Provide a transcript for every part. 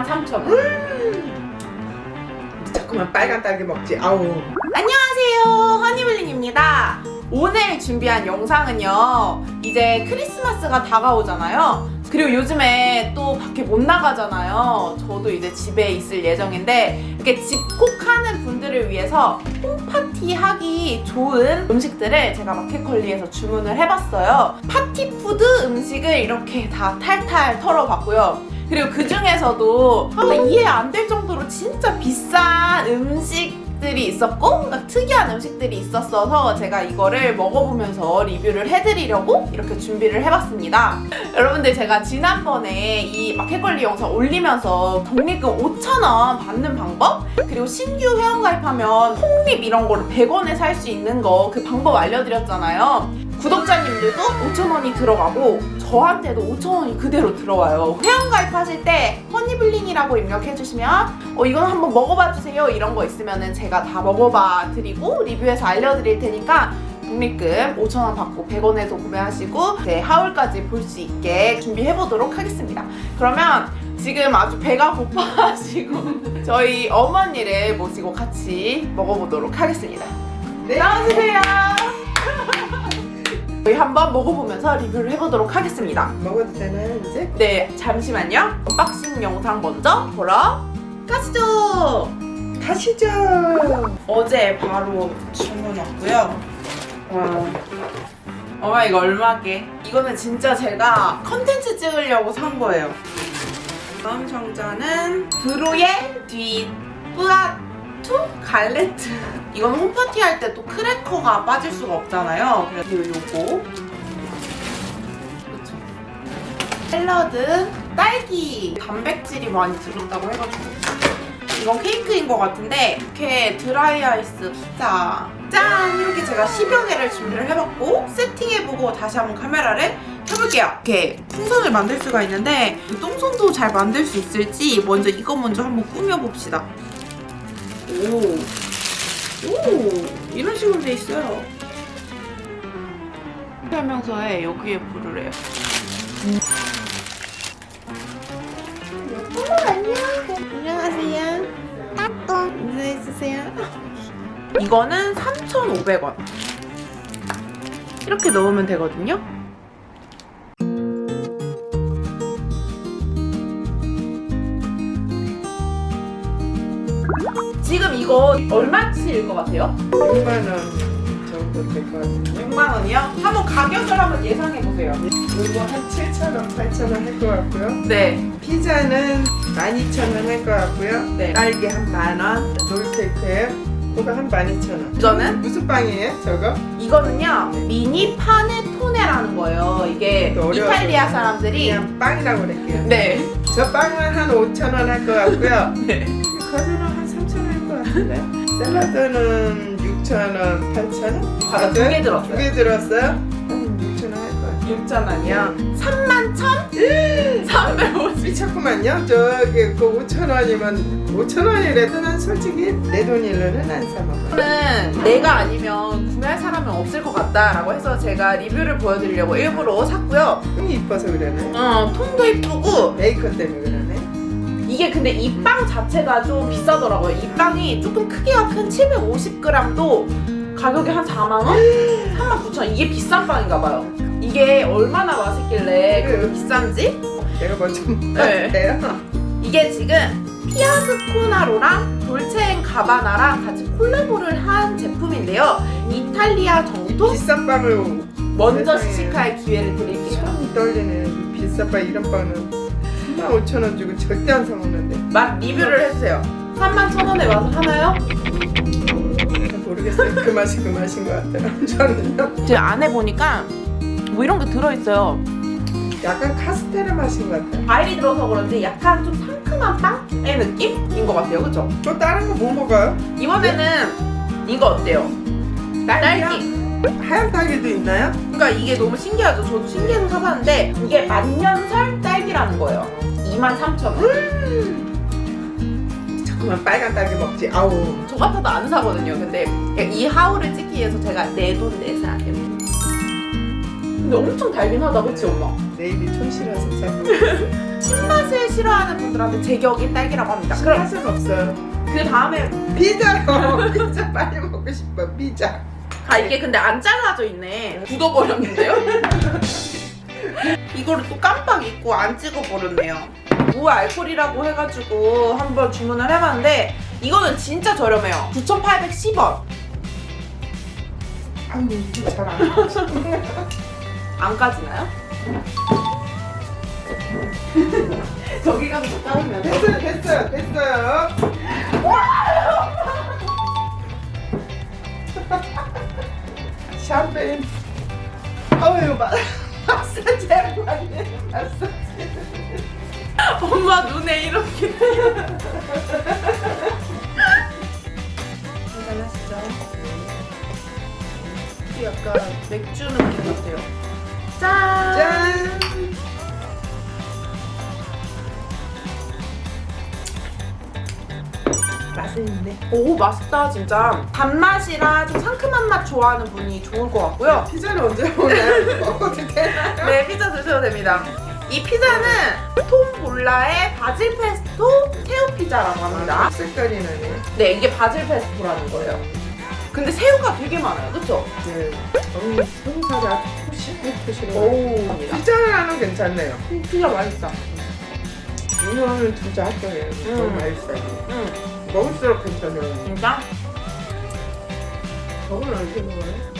23,000원. 자꾸만 빨간 딸기 먹지. 아우. 안녕하세요. 허니블링입니다. 오늘 준비한 영상은요 이제 크리스마스가 다가오잖아요. 그리고 요즘에 또 밖에 못 나가잖아요. 저도 이제 집에 있을 예정인데 이렇게 집콕하는 분들을 위해서 홈파티 하기 좋은 음식들을 제가 마켓컬리에서 주문을 해봤어요. 파티푸드 음식을 이렇게 다 탈탈 털어봤고요 그리고 그 중에서도 아, 이해 안 될 정도로 진짜 비싼 음식 들이 있었고 그러니까 특이한 음식들이 있었어서 제가 이거를 먹어보면서 리뷰를 해드리려고 이렇게 준비를 해봤습니다. 여러분들 제가 지난번에 이 마켓컬리 영상 올리면서 적립금 5,000원 받는 방법 그리고 신규 회원가입하면 폭립 이런 거를 100원에 살 수 있는 거 그 방법 알려드렸잖아요. 구독자님들도 5,000원이 들어가고 저한테도 5,000원이 그대로 들어와요. 회원 가입하실 때 허니블링이라고 입력해주시면 어 이건 한번 먹어봐 주세요 이런 거 있으면 은 제가 다 먹어봐 드리고 리뷰해서 알려드릴 테니까 적립금 5,000원 받고 100원에서 구매하시고 이제 haul까지 볼 수 있게 준비해보도록 하겠습니다. 그러면 지금 아주 배가 고파하시고 저희 어머니를 모시고 같이 먹어보도록 하겠습니다. 네. 나와주세요. 저희 한번 먹어보면서 리뷰를 해보도록 하겠습니다. 먹어도 되나요 이제? 네, 잠시만요. unboxing 영상 먼저 보러 가시죠. 가시죠 어제 바로 주문 왔고요. 와. 어마 이거 얼마게? 이거는 진짜 제가 컨텐츠 찍으려고 산 거예요. 다음 상자는 브로의 뒤 뿌아투 갈레트. 이건 홈파티 할 때 또 크래커가 빠질 수가 없잖아요. 그래서 요거. 그쵸. 샐러드, 딸기 단백질이 많이 들었다고 해가지고 이건 케이크인 것 같은데 이렇게 드라이 아이스 피자 짠! 이렇게 제가 10여 개를 준비를 해봤고 세팅해보고 다시 한번 카메라를 켜볼게요 이렇게 풍선을 만들 수가 있는데 그 똥손도 잘 만들 수 있을지 먼저 이거 먼저 한번 꾸며봅시다 오, 오 이런 식으로 돼 있어요 설명서에 여기에 불을 해요 안녕하세요. 인사해주세요. 이거는 3,500원. 이렇게 넣으면 되거든요. 지금 이거 얼마치일 것 같아요? 6만원 정도 될 것 같은데 6만 원이요? 한번 가격을 한번 예상해 보세요. 이거 한 7,000원 8,000원 할 것 같고요 네, 피자는 12,000원 할 것 같고요 네. 딸기 한 만원 롤케이크예요 그거 한 12,000원 이거는 무슨 빵이에요 저거? 이거는요 미니 파네토네라는 거예요. 이게 이탈리아 사람들이 그냥 빵이라고 그럴게요 네, 저 빵은 한 5,000원 할 것 같고요 네. 과자는 한 3,000원 할것 같은데 샐러드는 6,000원, 8,000원? 과자 두개 들었어요. 두 개 들었어요? 한 6,000원 할것 같아요 6천 원이요? 3만 천? 350. 미쳤구만요 저기 그 5,000원이면 5,000원이라도 난 솔직히 내 돈일로는 안 사먹어요 저는 내가 아니면 구매할 사람은 없을 것 같다라고 해서 제가 리뷰를 보여드리려고 일부러 샀고요. 형이 이뻐서 그러네 어, 통도 이쁘고 베이컨 때문에 그러네 이게 근데 이 빵 자체가 좀 비싸더라고요. 이 빵이 조금 크기가 큰 750g도 가격이 한 4만 원? 3만 9천 원. 이게 비싼 빵인가 봐요. 이게 얼마나 맛있길래 그렇게 비싼지? 내가 먼저 네. 먹었대요 이게 지금 피아스코나로랑 돌체앤가바나랑 같이 콜라보를 한 제품인데요. 이탈리아 정통 비싼 빵을 먼저. 시식할 기회를 드릴게요. 손이 떨리네 이 비싼 빵 이런 빵은 35,000원 주고 절대 안 사먹는데 맛 리뷰를 해주세요. 3만 천 원의 맛을 하나요? 잘 모르겠어요 그 맛이 그 맛인 것 같아요 저는요 제 안에 보니까 뭐 이런 게 들어있어요. 약간 카스테라 맛인 것 같아요 과일이 들어서 그런지 약간 좀 상큼한 빵의 느낌인 것 같아요. 그쵸? 또 다른 거 뭐 먹어요? 이번에는 이거 어때요? 딸기. 하얀 딸기도 있나요? 그러니까 이게 너무 신기하죠. 저도 신기해서 사봤는데 이게 만년설 딸기라는 거예요. 23,000원. 자꾸만 빨간 딸기 먹지 아우 저 같아도 안 사거든요. 근데 이 하울을 찍기 위해서 제가 내 돈 내산. 근데 엄청 달긴 하다 그치 엄마? 내 입이 촌실해서 잘 모르겠어요. 신맛을 싫어하는 분들한테 제격이 딸기라고 합니다 그럼 맛은 없어요. 그 다음에 피자요. 피자 빨리 먹고 싶어. 피자. 아 이게 근데 안 잘라져 있네 굳어버렸는데요? 이거를 또 깜빡 잊고 안 찍어버렸네요 무알콜이라고 해가지고 한번 주문을 해봤는데 이거는 진짜 저렴해요 9,810원 아유 이게 잘안 까지나요? 저기 가서 또 까면 돼? 됐어요, 됐어요, 됐어요. 샴페인. 마 마사지 하고 왔네. 마사지. 엄마 눈에 이렇게 한잔하시죠. 약간 맥주 느낌 같아요 짠! 짠. 맛있는데. 오 맛있다 진짜 단맛이랑 좀 상큼한 맛 좋아하는 분이 좋을 것 같고요 피자는 언제 되나요? 네 피자 드셔도 됩니다 이 피자는 톰 볼라의 바질 페스토 새우 피자라고 합니다 색깔이 나네. 네 이게 바질 페스토라는 거예요 근데 새우가 되게 많아요 그쵸? 네. 어우, 손살이 아주 푸시해. 오우 피자는 괜찮네요. 피자 맛있다 이거는 진짜 합격이에요. 너무 음. 맛있어요. 응 먹을수록 괜찮아요. 진짜? 저건 언제 먹어요?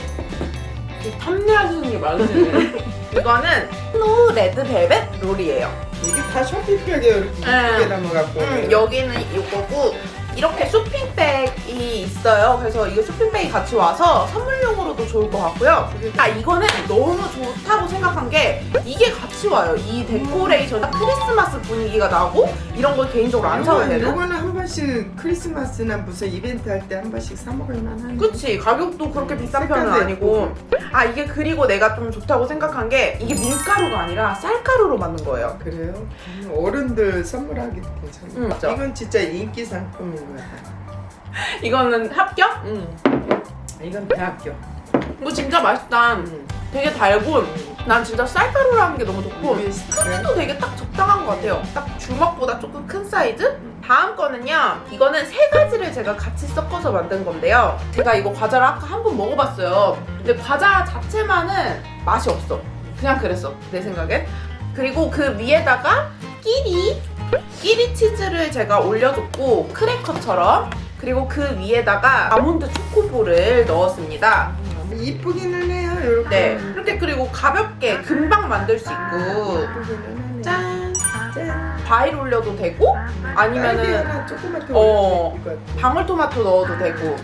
탐내하시는 게 많으시네 이거는 snow red velvet roll이에요 이게 다 쇼핑백이에요. 이렇게 네. 이쁘게 담아갖고. 음, 여기는 이거고 이렇게 쇼핑백이 있어요. 그래서 이거 쇼핑백이 같이 와서 선물용으로도 좋을 것 같고요. 아 이거는 너무 좋다고 생각한 게 이게 같이 와요. 이 데코레이션 크리스마스 분위기가 나고 이런 걸 개인적으로 안 요거는- 되는. 요거는 한 번씩 크리스마스나 무슨 이벤트 할 때 한 번씩 사 먹을 만한. 그치 가격도 그렇게 비싼 편은 아니고 아 이게 그리고 내가 좀 좋다고 생각한 게 이게 밀가루가 아니라 쌀가루로 만든 거예요 그래요? 음, 어른들 선물하기 괜찮아요. 음? 이건 진짜 인기 상품 인 거야. 이거는 합격? 응. 이건 대학교. 이거 진짜 맛있다 음. 되게 달고 난 진짜 쌀가루라는 게 너무 좋고 크기도 되게 딱 적당한 것 같아요. 딱 주먹보다 조금 큰 사이즈? 다음 거는요. 이거는 세 가지를 제가 같이 섞어서 만든 건데요. 제가 이거 과자를 아까 한 번 먹어봤어요. 근데 과자 자체만은 맛이 없어. 그냥 그랬어. 내 생각엔. 그리고 그 위에다가 끼리, 끼리 치즈를 제가 올려줬고 크래커처럼 그리고 그 위에다가 아몬드 초코볼을 넣었습니다. 음, 이쁘기는 해요. 이렇게. 네. 이렇게 그리고 가볍게 금방 만들 수 있고. 짠! 짠. 과일 올려도 되고 아니면은 어. 방울토마토 넣어도 되고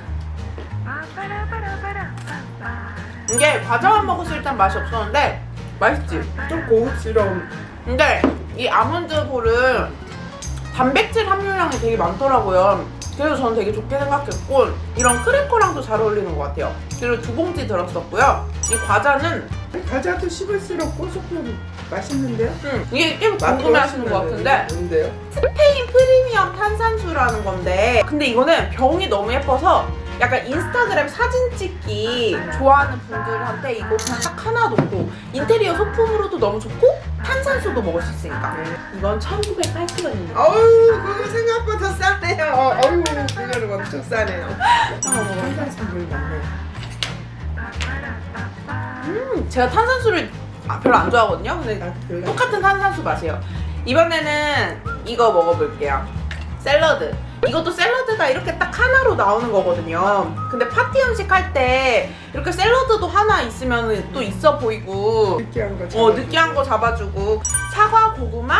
이게 과자만 먹었을 땐 맛이 없었는데 맛있지? 좀 고급스러운. 근데 이 아몬드 볼은 단백질 함유량이 되게 많더라고요. 그래서 저는 되게 좋게 생각했고 이런 크래커랑도 잘 어울리는 것 같아요. 그리고 두 봉지 들었었고요. 이 과자는 과자도 씹을수록 고소하고 맛있는데요? 음, 이게 꽤 궁금해하시는 것 같은데. 뭔데요? 스페인 프리미엄 탄산수라는 건데 근데 이거는 병이 너무 예뻐서 약간 인스타그램 사진 찍기 좋아하는 분들한테 이거 그냥 딱 하나 놓고 인테리어 소품으로도 너무 좋고 탄산수도 먹을 수 있으니까 이건 1980원입니다 어우 그거 생각보다 싸네요. 어우 그거는 엄청 싸네요. 탄산수물 많네. 음, 제가 탄산수를 아, 별로 안 좋아하거든요 근데. 똑같은 탄산수 맛이에요 이번에는 이거 먹어볼게요 샐러드 이것도 샐러드가 이렇게 딱 하나로 나오는 거거든요 근데 파티 음식 할 때 이렇게 샐러드도 하나 있으면 또 있어 보이고 느끼한 거. 어 잡아주고. 느끼한 거 잡아주고 사과 고구마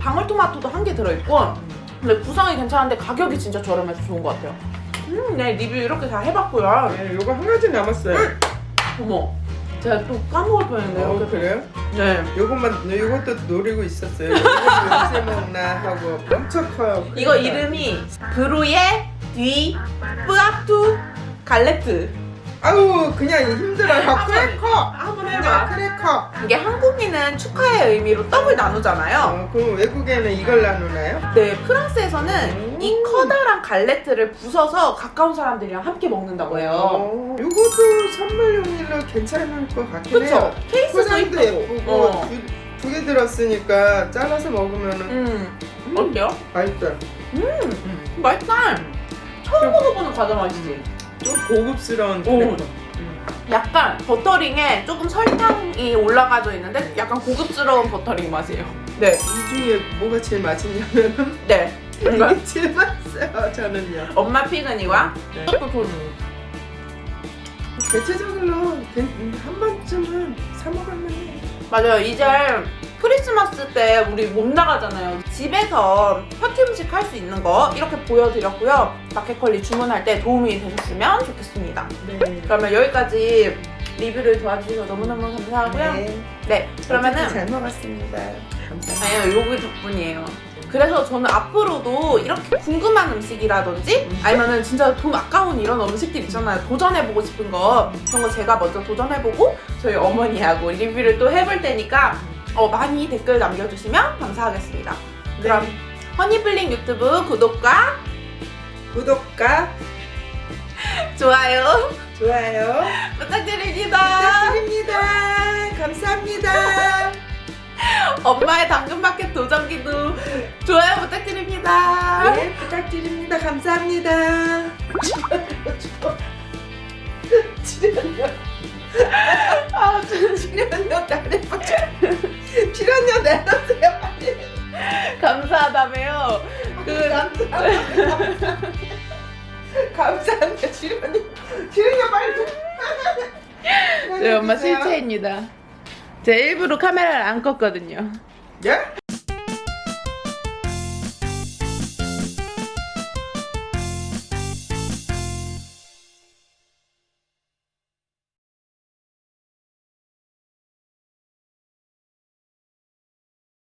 방울토마토도 한 개 들어있고 근데 구성이 괜찮은데 가격이 진짜 저렴해서 좋은 것 같아요 음 네 리뷰 이렇게 다 해봤고요 네, 요거 한 가지 남았어요. 어머 제가 또 까먹을 뻔했네요 어, 그래요? 네 요것만 요것도 노리고 있었어요. 언제 먹나 하고 엄청 커요. 이거 이름이 Broyé du Poitou galette 아우 그냥 힘들어요. 크래커. 한번 해봐. 크래커. 이게 한국인은 축하의 의미로 떡을 나누잖아요. 어, 그럼 외국에는 이걸 나누나요? 네, 프랑스에서는 오. 이 커다란 galette를 부숴서 가까운 사람들이랑 함께 먹는다고 해요. 어, 이것도 선물용으로 괜찮을 것 같긴 그쵸? 해요. 케이스도 포장도 예쁘고. 예쁘고 어. 두개 들었으니까 잘라서 먹으면은 음, 어때요? 맛있어요. 음, 맛있다. 처음 먹어보는 과자 맛이지. 좀 고급스러운 오. 크래커. 음. 약간 버터링에 조금 설탕이 올라가져 있는데 약간 고급스러운 버터링 맛이에요. 네, 이 중에 뭐가 제일 맛있냐면은 네. 이게 제일 맛있어요. 저는요. 엄마 피그니와 네. 또 돈. 대체적으로 한 번쯤은 사 먹으면 해. 맞아요. 이제 크리스마스 때 우리 못 나가잖아요. 집에서 파티 음식 할 수 있는 거 이렇게 보여드렸고요. 마켓컬리 주문할 때 도움이 되셨으면 좋겠습니다. 네. 그러면 여기까지 리뷰를 도와주셔서 너무너무 감사하고요. 네, 네. 그러면은 잘 먹었습니다. 감사합니다. 아니요, 요기 덕분이에요. 그래서 저는 앞으로도 이렇게 궁금한 음식이라든지 아니면은 진짜 돈 아까운 이런 음식들 있잖아요. 도전해보고 싶은 거 그런 거 제가 먼저 도전해보고 저희 어머니하고 리뷰를 또 해볼 테니까 어, 많이 댓글 남겨주시면 감사하겠습니다. 그럼 허니블링 유튜브 구독과 구독과 좋아요 좋아요 부탁드립니다. 부탁드립니다. 감사합니다. 엄마의 당근마켓 도전기도 좋아요 부탁드립니다. 네, 부탁드립니다. 감사합니다. 출연료. 아, 저- 출연료 내려보자. 출연료 감사하다며요. 그 감사합니다. 감사합니다. 출연료. 출연료 빨리 좀. 네, 엄마 실체입니다. 제 일부러 카메라를 안 껐거든요. 예?